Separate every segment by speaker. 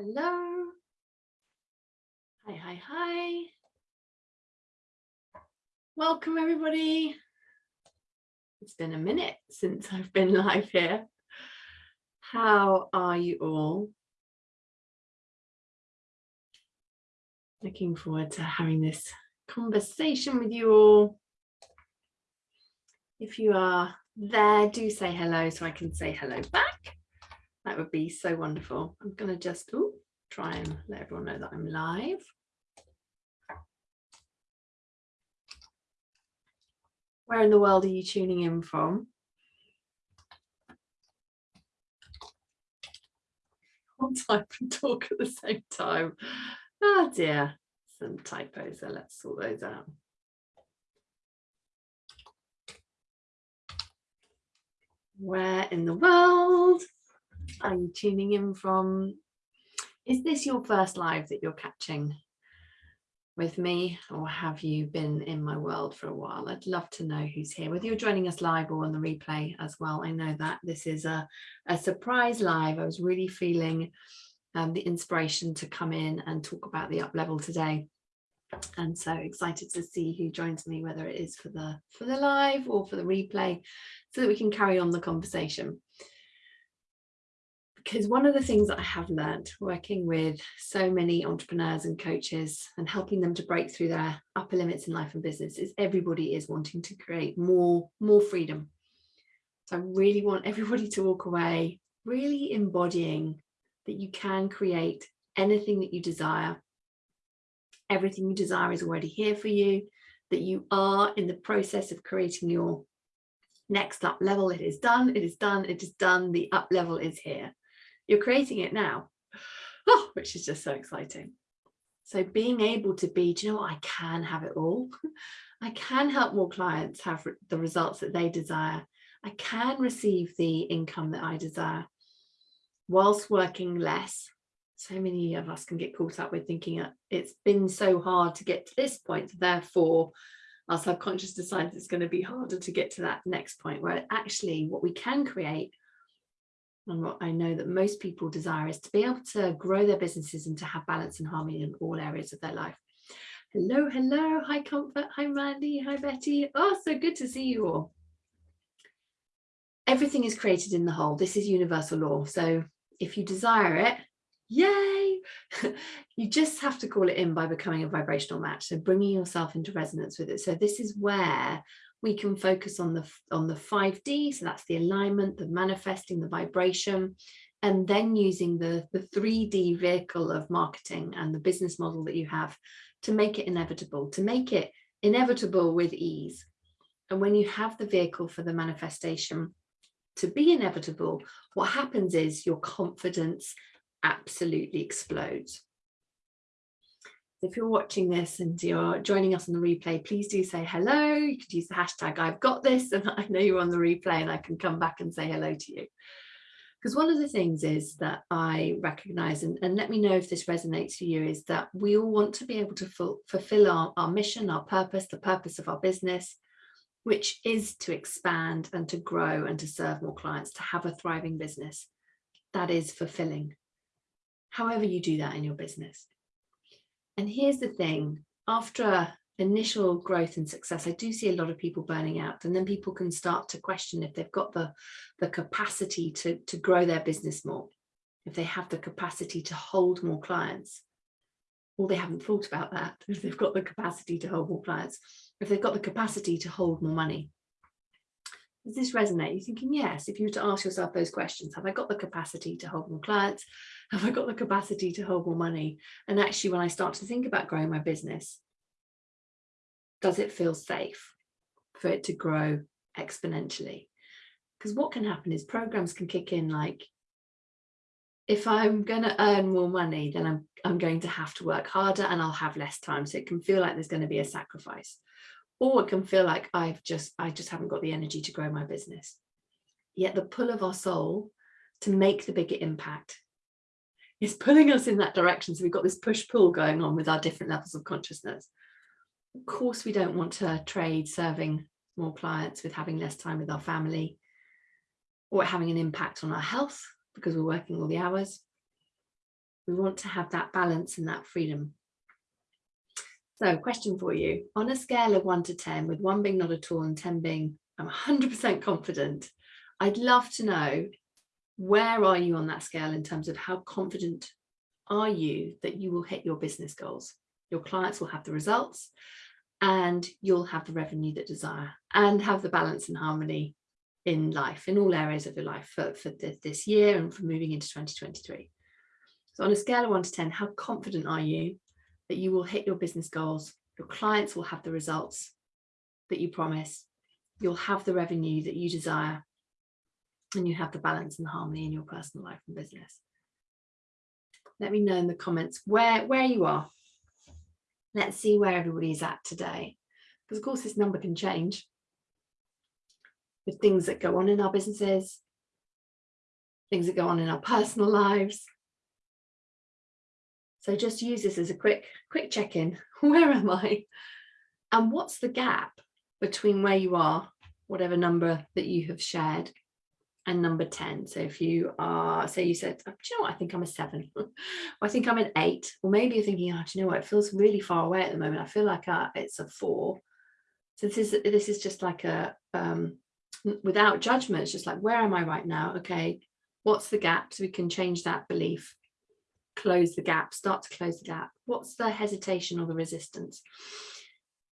Speaker 1: Hello. Hi, hi, hi. Welcome everybody. It's been a minute since I've been live here. How are you all? Looking forward to having this conversation with you all. If you are there, do say hello so I can say hello back. That would be so wonderful. I'm going to just ooh, try and let everyone know that I'm live. Where in the world are you tuning in from? I'll type and talk at the same time. Oh dear, some typos there. Let's sort those out. Where in the world are you tuning in from? Is this your first live that you're catching with me or have you been in my world for a while? I'd love to know who's here, whether you're joining us live or on the replay as well. I know that this is a, a surprise live. I was really feeling um, the inspiration to come in and talk about the up level today and so excited to see who joins me whether it is for the for the live or for the replay so that we can carry on the conversation because one of the things that I have learned working with so many entrepreneurs and coaches and helping them to break through their upper limits in life and business is everybody is wanting to create more, more freedom. So I really want everybody to walk away really embodying that you can create anything that you desire. Everything you desire is already here for you, that you are in the process of creating your next up level. It is done, it is done, it is done, the up level is here you're creating it now, oh, which is just so exciting. So being able to be, do you know what, I can have it all. I can help more clients have the results that they desire. I can receive the income that I desire whilst working less. So many of us can get caught up with thinking uh, it's been so hard to get to this point, therefore our subconscious decides it's going to be harder to get to that next point where actually what we can create and what I know that most people desire is to be able to grow their businesses and to have balance and harmony in all areas of their life. Hello, hello, hi Comfort, hi Mandy, hi Betty. Oh, so good to see you all. Everything is created in the whole. This is universal law. So if you desire it, yay, you just have to call it in by becoming a vibrational match. So bringing yourself into resonance with it. So this is where we can focus on the on the 5D, so that's the alignment, the manifesting, the vibration, and then using the, the 3D vehicle of marketing and the business model that you have to make it inevitable, to make it inevitable with ease. And when you have the vehicle for the manifestation to be inevitable, what happens is your confidence absolutely explodes if you're watching this and you're joining us on the replay, please do say hello. You could use the hashtag I've got this and I know you're on the replay and I can come back and say hello to you. Because one of the things is that I recognize, and, and let me know if this resonates for you, is that we all want to be able to fulfill our, our mission, our purpose, the purpose of our business, which is to expand and to grow and to serve more clients, to have a thriving business. That is fulfilling. However you do that in your business. And here's the thing, after initial growth and success, I do see a lot of people burning out and then people can start to question if they've got the, the capacity to, to grow their business more, if they have the capacity to hold more clients. Well, they haven't thought about that, if they've got the capacity to hold more clients, if they've got the capacity to hold more money. Does this resonate? You're thinking, yes, if you were to ask yourself those questions, have I got the capacity to hold more clients? Have I got the capacity to hold more money? And actually, when I start to think about growing my business, does it feel safe for it to grow exponentially? Because what can happen is programs can kick in like, if I'm going to earn more money, then I'm, I'm going to have to work harder and I'll have less time. So it can feel like there's going to be a sacrifice or it can feel like I've just, I just haven't got the energy to grow my business. Yet the pull of our soul to make the bigger impact is pulling us in that direction. So we've got this push pull going on with our different levels of consciousness. Of course, we don't want to trade serving more clients with having less time with our family or having an impact on our health because we're working all the hours We want to have that balance and that freedom. So question for you, on a scale of one to 10, with one being not at all and 10 being I'm 100% confident, I'd love to know where are you on that scale in terms of how confident are you that you will hit your business goals? Your clients will have the results and you'll have the revenue that desire and have the balance and harmony in life, in all areas of your life for, for this year and for moving into 2023. So on a scale of one to 10, how confident are you that you will hit your business goals? Your clients will have the results that you promise. You'll have the revenue that you desire and you have the balance and harmony in your personal life and business. Let me know in the comments where, where you are Let's see where everybody's at today. Because of course this number can change with things that go on in our businesses, things that go on in our personal lives. So just use this as a quick, quick check-in. Where am I? And what's the gap between where you are, whatever number that you have shared, and number 10. So if you are, say you said, do you know what, I think I'm a seven, I think I'm an eight, or maybe you're thinking, oh, do you know what, it feels really far away at the moment. I feel like uh, it's a four. So this is, this is just like a, um, without judgment, it's just like, where am I right now? Okay, what's the gap? So we can change that belief, close the gap, start to close the gap. What's the hesitation or the resistance?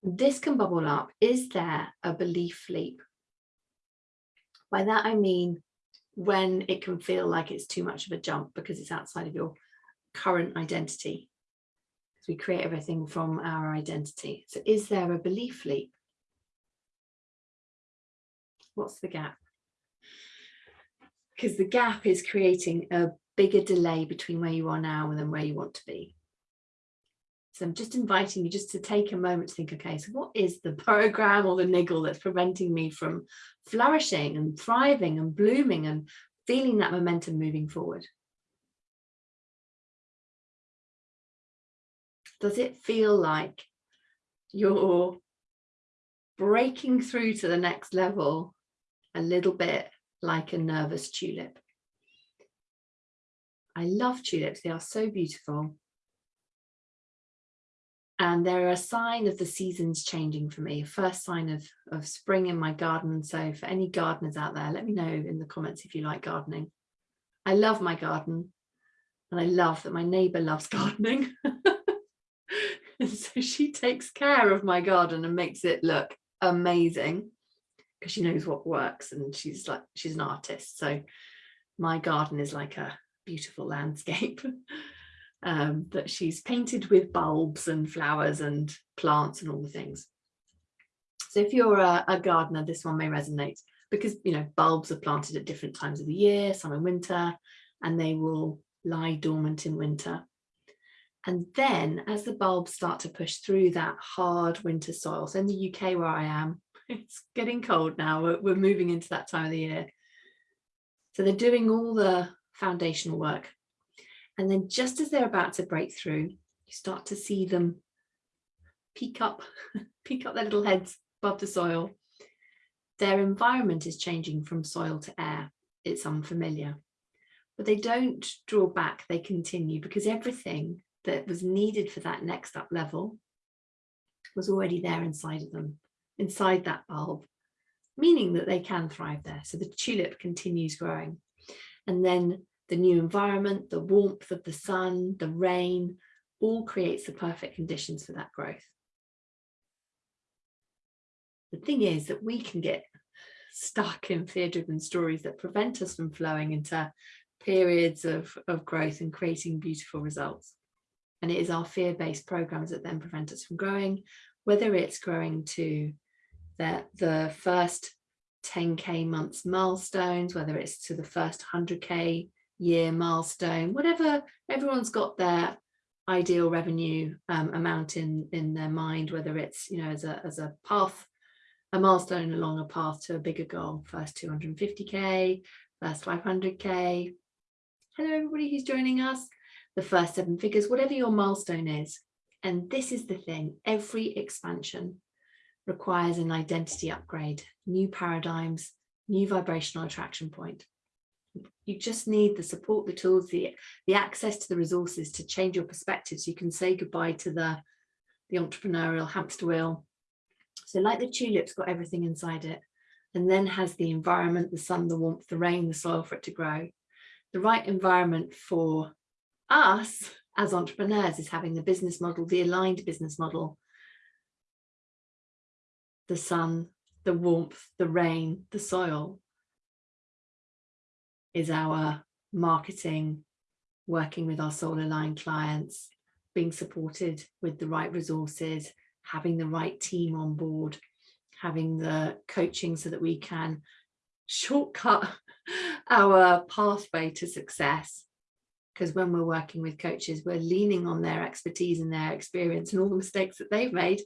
Speaker 1: This can bubble up. Is there a belief leap? By that I mean when it can feel like it's too much of a jump because it's outside of your current identity. Because we create everything from our identity. So is there a belief leap? What's the gap? Because the gap is creating a bigger delay between where you are now and then where you want to be. So I'm just inviting you just to take a moment to think, okay, so what is the program or the niggle that's preventing me from flourishing and thriving and blooming and feeling that momentum moving forward? Does it feel like you're breaking through to the next level a little bit like a nervous tulip? I love tulips, they are so beautiful and they're a sign of the seasons changing for me, first sign of, of spring in my garden. So for any gardeners out there, let me know in the comments if you like gardening. I love my garden and I love that my neighbour loves gardening. and so she takes care of my garden and makes it look amazing because she knows what works and she's like, she's an artist. So my garden is like a beautiful landscape. um, that she's painted with bulbs and flowers and plants and all the things. So if you're a, a gardener, this one may resonate because, you know, bulbs are planted at different times of the year, summer, in winter, and they will lie dormant in winter. And then as the bulbs start to push through that hard winter soil, so in the UK where I am, it's getting cold now, we're, we're moving into that time of the year. So they're doing all the foundational work and then just as they're about to break through, you start to see them peek up, peek up their little heads above the soil. Their environment is changing from soil to air. It's unfamiliar. But they don't draw back, they continue because everything that was needed for that next up level was already there inside of them, inside that bulb, meaning that they can thrive there. So the tulip continues growing. And then the new environment, the warmth of the sun, the rain, all creates the perfect conditions for that growth. The thing is that we can get stuck in fear-driven stories that prevent us from flowing into periods of, of growth and creating beautiful results. And it is our fear-based programs that then prevent us from growing, whether it's growing to the, the first 10k months milestones, whether it's to the first 100k year milestone, whatever everyone's got their ideal revenue um, amount in in their mind, whether it's you know as a as a path, a milestone along a path to a bigger goal, first 250k, first 500k. Hello everybody who's joining us, the first seven figures, whatever your milestone is. And this is the thing, every expansion requires an identity upgrade, new paradigms, new vibrational attraction point. You just need the support, the tools, the, the access to the resources to change your perspective so you can say goodbye to the, the entrepreneurial hamster wheel. So like the tulip's got everything inside it and then has the environment, the sun, the warmth, the rain, the soil for it to grow. The right environment for us as entrepreneurs is having the business model, the aligned business model, the sun, the warmth, the rain, the soil is our marketing, working with our soul aligned clients, being supported with the right resources, having the right team on board, having the coaching so that we can shortcut our pathway to success. Because when we're working with coaches we're leaning on their expertise and their experience and all the mistakes that they've made.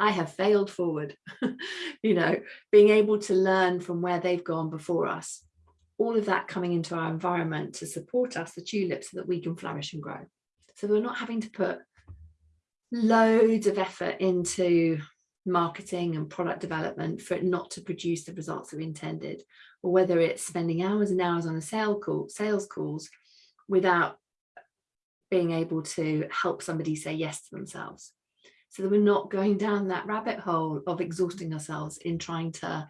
Speaker 1: I have failed forward you know being able to learn from where they've gone before us all of that coming into our environment to support us the tulips so that we can flourish and grow so we're not having to put loads of effort into marketing and product development for it not to produce the results that we intended or whether it's spending hours and hours on a sale call, sales calls without being able to help somebody say yes to themselves. So that we're not going down that rabbit hole of exhausting ourselves in trying to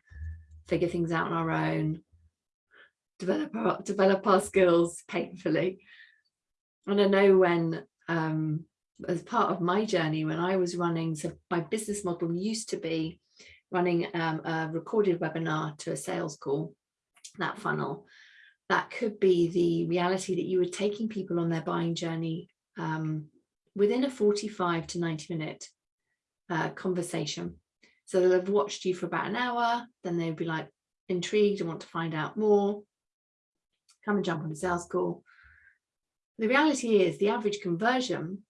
Speaker 1: figure things out on our own, develop our, develop our skills painfully. And I know when, um, as part of my journey, when I was running, so my business model used to be running um, a recorded webinar to a sales call, that funnel that could be the reality that you were taking people on their buying journey um, within a 45 to 90 minute uh, conversation. So they'll have watched you for about an hour, then they'll be like intrigued and want to find out more, come and jump on a sales call. The reality is the average conversion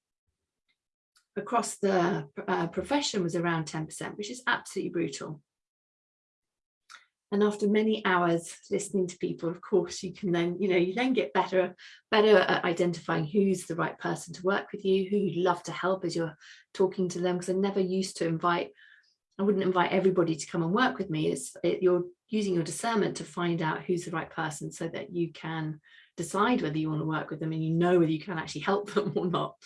Speaker 1: across the uh, profession was around 10%, which is absolutely brutal. And after many hours listening to people, of course, you can then, you know, you then get better, better at identifying who's the right person to work with you, who you'd love to help as you're talking to them. Because I never used to invite, I wouldn't invite everybody to come and work with me. It's it, you're using your discernment to find out who's the right person so that you can decide whether you want to work with them and you know whether you can actually help them or not.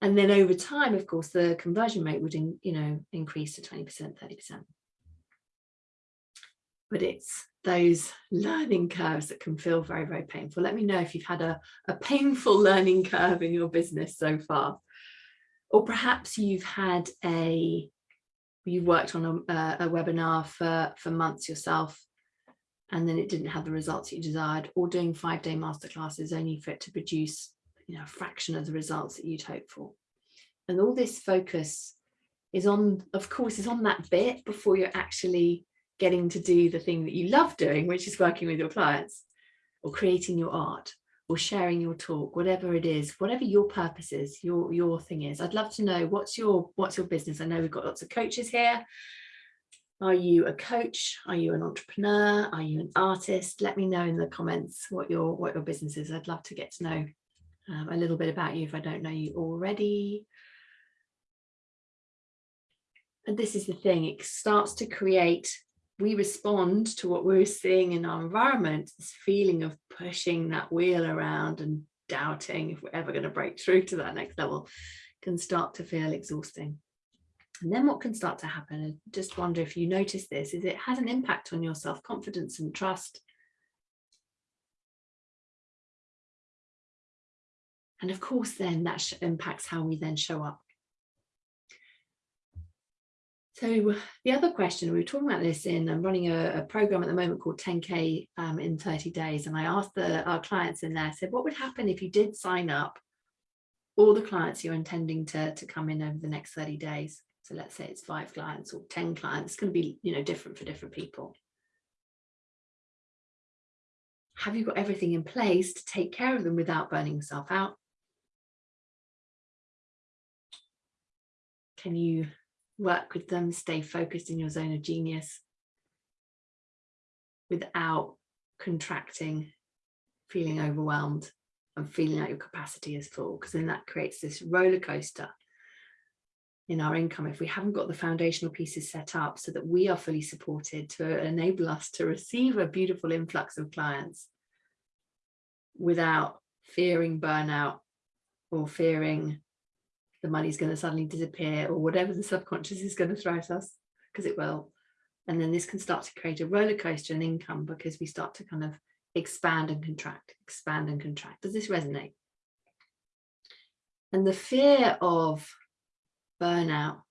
Speaker 1: And then over time, of course, the conversion rate would, in, you know, increase to 20%, 30% but it's those learning curves that can feel very, very painful. Let me know if you've had a, a painful learning curve in your business so far. Or perhaps you've had a, you've worked on a, uh, a webinar for, for months yourself and then it didn't have the results you desired or doing five day masterclasses only for it to produce you know, a fraction of the results that you'd hoped for. And all this focus is on, of course, is on that bit before you're actually getting to do the thing that you love doing, which is working with your clients or creating your art or sharing your talk, whatever it is, whatever your purpose is, your, your thing is. I'd love to know what's your, what's your business? I know we've got lots of coaches here. Are you a coach? Are you an entrepreneur? Are you an artist? Let me know in the comments what your, what your business is. I'd love to get to know um, a little bit about you if I don't know you already. And this is the thing, it starts to create we respond to what we're seeing in our environment, this feeling of pushing that wheel around and doubting if we're ever going to break through to that next level can start to feel exhausting. And then what can start to happen, and just wonder if you notice this, is it has an impact on your self-confidence and trust. And of course, then that impacts how we then show up so the other question, we were talking about this in, I'm running a, a program at the moment called 10K um, in 30 days. And I asked the, our clients in there, said, what would happen if you did sign up all the clients you're intending to, to come in over the next 30 days? So let's say it's five clients or 10 clients, it's going to be, you know, different for different people. Have you got everything in place to take care of them without burning yourself out? Can you work with them, stay focused in your zone of genius without contracting, feeling overwhelmed and feeling like your capacity is full because then that creates this roller coaster in our income. If we haven't got the foundational pieces set up so that we are fully supported to enable us to receive a beautiful influx of clients without fearing burnout or fearing the money's going to suddenly disappear or whatever the subconscious is going to throw at us because it will. And then this can start to create a roller coaster in income because we start to kind of expand and contract expand and contract. Does this resonate? And the fear of burnout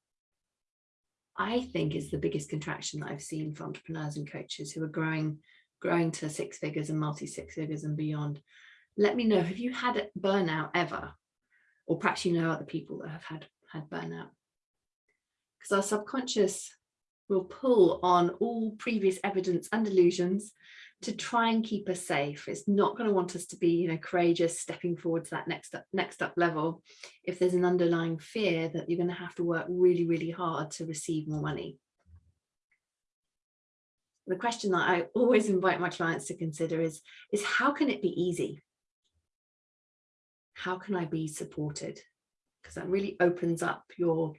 Speaker 1: I think is the biggest contraction that I've seen for entrepreneurs and coaches who are growing growing to six figures and multi six figures and beyond. Let me know have you had burnout ever or perhaps you know other people that have had had burnout. Because our subconscious will pull on all previous evidence and illusions to try and keep us safe. It's not going to want us to be you know courageous stepping forward to that next up next up level. If there's an underlying fear that you're going to have to work really really hard to receive more money. The question that I always invite my clients to consider is is how can it be easy how can I be supported? Because that really opens up your,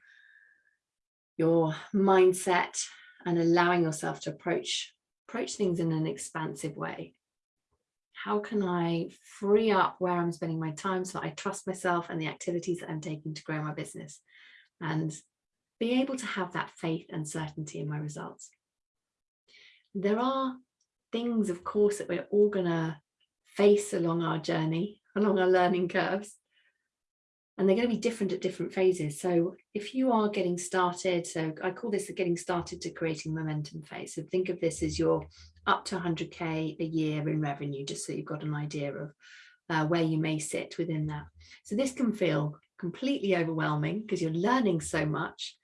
Speaker 1: your mindset and allowing yourself to approach, approach things in an expansive way. How can I free up where I'm spending my time so I trust myself and the activities that I'm taking to grow my business and be able to have that faith and certainty in my results. There are things, of course, that we're all going to face along our journey along our learning curves. And they're going to be different at different phases. So if you are getting started, so I call this the getting started to creating momentum phase. So think of this as your up to 100K a year in revenue, just so you've got an idea of uh, where you may sit within that. So this can feel completely overwhelming because you're learning so much.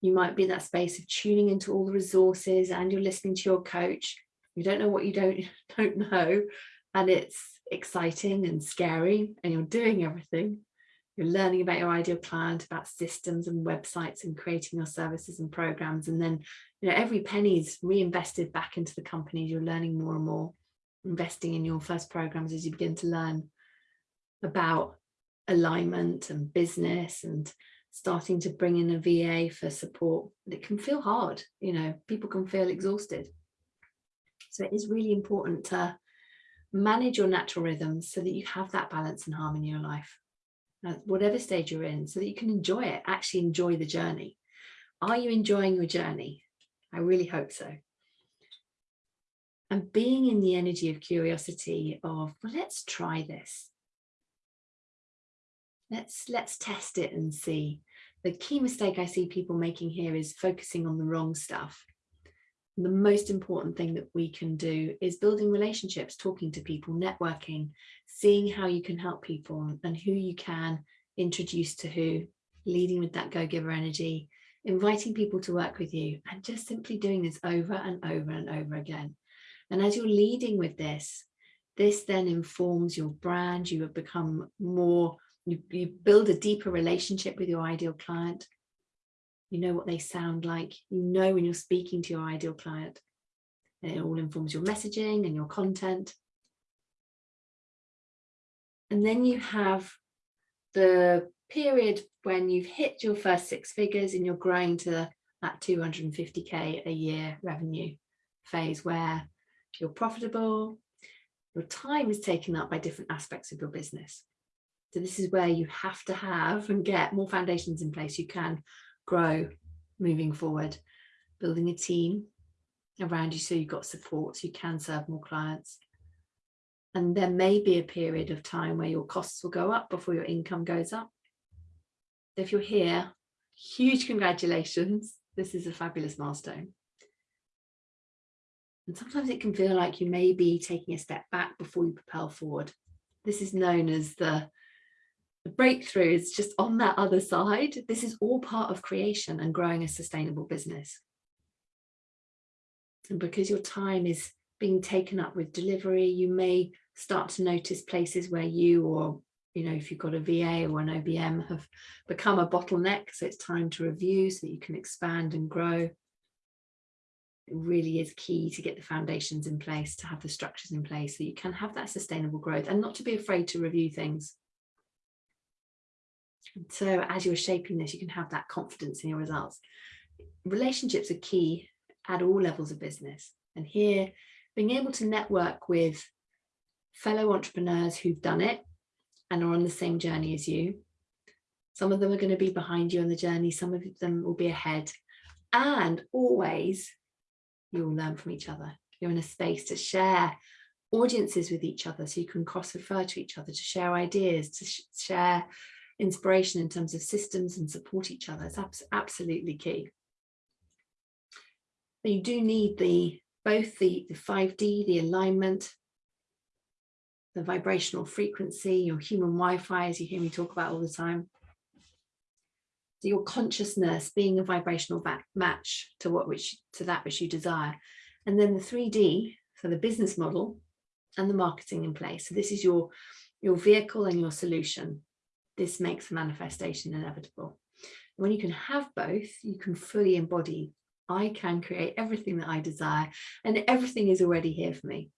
Speaker 1: You might be in that space of tuning into all the resources and you're listening to your coach. You don't know what you don't, don't know. And it's exciting and scary and you're doing everything. You're learning about your ideal client, about systems and websites and creating your services and programs. And then, you know, every penny is reinvested back into the company. You're learning more and more, investing in your first programs as you begin to learn about alignment and business and starting to bring in a VA for support. It can feel hard, you know, people can feel exhausted. So it is really important to manage your natural rhythms so that you have that balance and harmony in your life. At whatever stage you're in so that you can enjoy it actually enjoy the journey. Are you enjoying your journey? I really hope so. And being in the energy of curiosity of well let's try this. Let's let's test it and see. The key mistake i see people making here is focusing on the wrong stuff the most important thing that we can do is building relationships, talking to people, networking, seeing how you can help people and who you can introduce to who, leading with that go-giver energy, inviting people to work with you and just simply doing this over and over and over again. And as you're leading with this, this then informs your brand, you have become more, you, you build a deeper relationship with your ideal client, you know what they sound like, you know when you're speaking to your ideal client. It all informs your messaging and your content. And then you have the period when you've hit your first six figures and you're growing to that 250k a year revenue phase where you're profitable, your time is taken up by different aspects of your business. So this is where you have to have and get more foundations in place. You can grow moving forward, building a team around you so you've got support so you can serve more clients. And there may be a period of time where your costs will go up before your income goes up. If you're here, huge congratulations. This is a fabulous milestone. And sometimes it can feel like you may be taking a step back before you propel forward. This is known as the the breakthrough is just on that other side. This is all part of creation and growing a sustainable business. And because your time is being taken up with delivery, you may start to notice places where you or, you know, if you've got a VA or an OBM have become a bottleneck. So it's time to review so that you can expand and grow. It really is key to get the foundations in place, to have the structures in place so you can have that sustainable growth and not to be afraid to review things so as you're shaping this, you can have that confidence in your results. Relationships are key at all levels of business. And here, being able to network with fellow entrepreneurs who've done it and are on the same journey as you. Some of them are going to be behind you on the journey. Some of them will be ahead. And always you'll learn from each other. You're in a space to share audiences with each other so you can cross refer to each other, to share ideas, to sh share inspiration in terms of systems and support each other. It's abs absolutely key. But you do need the both the, the 5D, the alignment, the vibrational frequency, your human Wi-Fi, as you hear me talk about all the time. So your consciousness being a vibrational match to what which to that which you desire. And then the 3D for the business model and the marketing in place. So this is your, your vehicle and your solution. This makes the manifestation inevitable. When you can have both, you can fully embody I can create everything that I desire and everything is already here for me.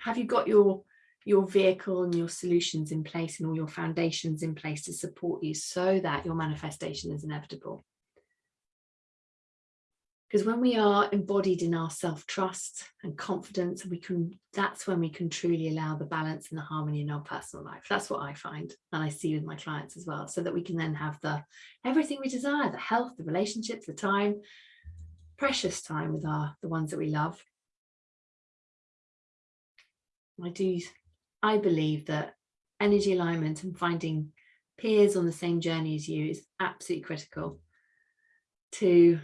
Speaker 1: Have you got your your vehicle and your solutions in place and all your foundations in place to support you so that your manifestation is inevitable? Because when we are embodied in our self-trust and confidence we can that's when we can truly allow the balance and the harmony in our personal life. That's what i find and i see with my clients as well so that we can then have the everything we desire the health the relationships the time precious time with our the ones that we love. I do i believe that energy alignment and finding peers on the same journey as you is absolutely critical to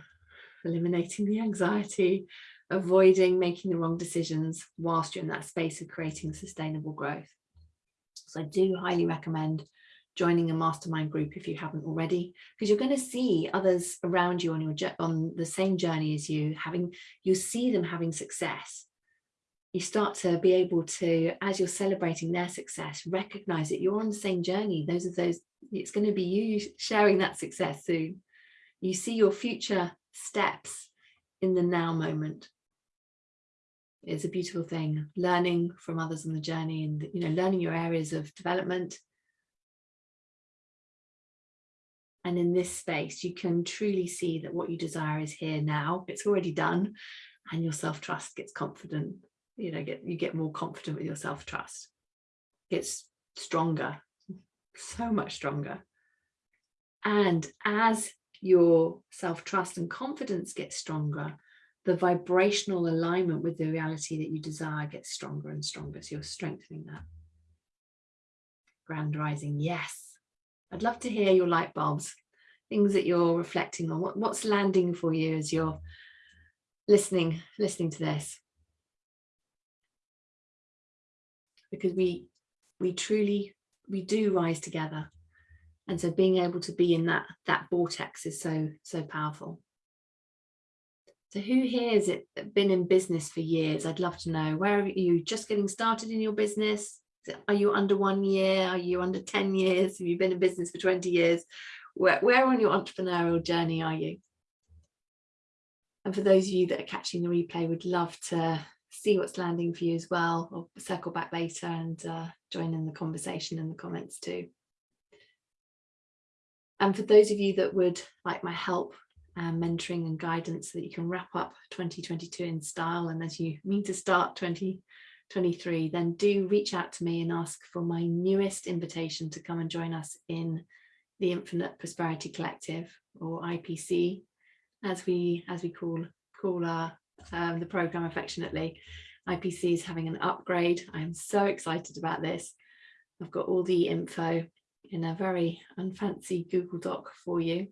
Speaker 1: eliminating the anxiety, avoiding making the wrong decisions whilst you're in that space of creating sustainable growth. So I do highly recommend joining a mastermind group if you haven't already, because you're going to see others around you on your on the same journey as you having, you see them having success. You start to be able to, as you're celebrating their success, recognize that you're on the same journey. Those are those, it's going to be you sharing that success soon. You see your future steps in the now moment. It's a beautiful thing, learning from others on the journey and, you know, learning your areas of development. And in this space, you can truly see that what you desire is here now. It's already done and your self-trust gets confident. You know, get you get more confident with your self-trust. Gets stronger, so much stronger. And as your self-trust and confidence gets stronger, the vibrational alignment with the reality that you desire gets stronger and stronger. So you're strengthening that. Grand rising, yes. I'd love to hear your light bulbs, things that you're reflecting on. What, what's landing for you as you're listening, listening to this? Because we, we truly, we do rise together and so being able to be in that that vortex is so so powerful. So who here has it been in business for years? I'd love to know. Where are you just getting started in your business? Are you under one year? Are you under 10 years? Have you been in business for 20 years? Where, where on your entrepreneurial journey are you? And for those of you that are catching the replay would love to see what's landing for you as well. Or circle back later and uh, join in the conversation in the comments too and for those of you that would like my help um, mentoring and guidance so that you can wrap up 2022 in style and as you mean to start 2023 then do reach out to me and ask for my newest invitation to come and join us in the Infinite Prosperity Collective or IPC as we as we call call our um, the program affectionately. IPC is having an upgrade. I am so excited about this. I've got all the info in a very unfancy Google Doc for you.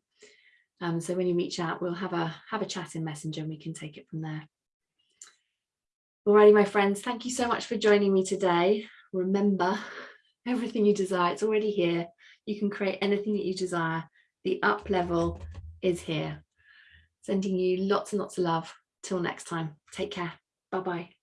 Speaker 1: Um, so when you reach out, we'll have a have a chat in Messenger and we can take it from there. Alrighty, my friends, thank you so much for joining me today. Remember, everything you desire, it's already here. You can create anything that you desire. The up level is here. Sending you lots and lots of love. Till next time, take care. Bye-bye.